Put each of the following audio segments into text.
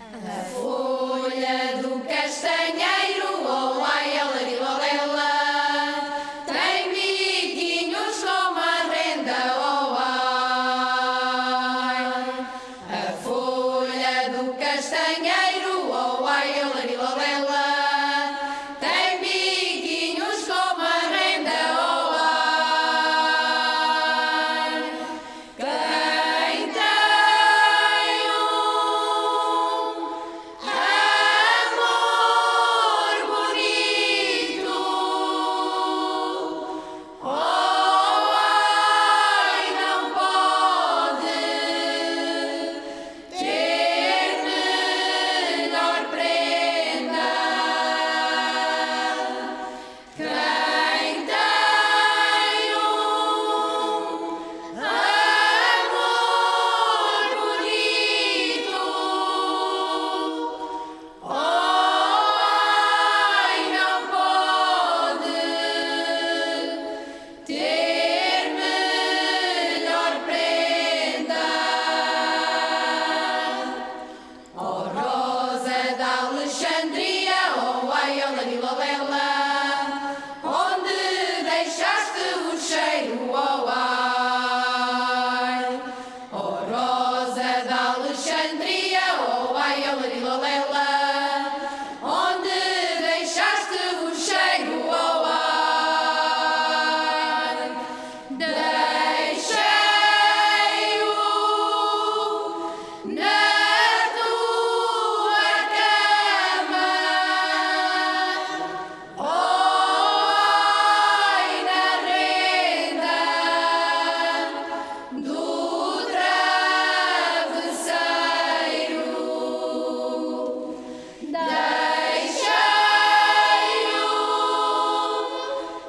A folha do castanheiro,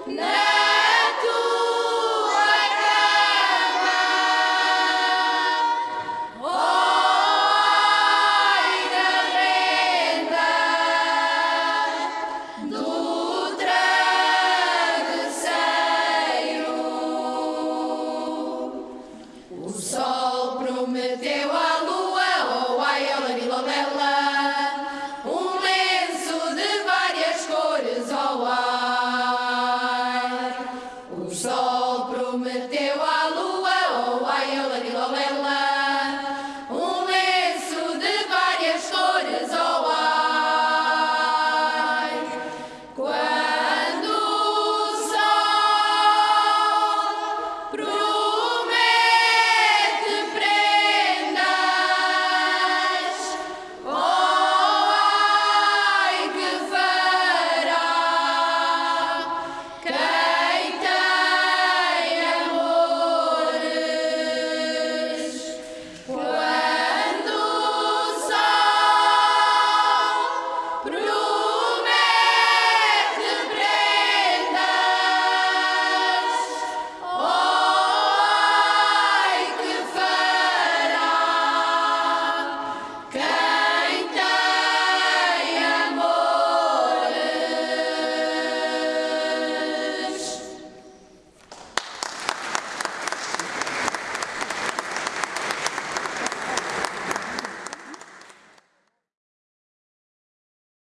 No!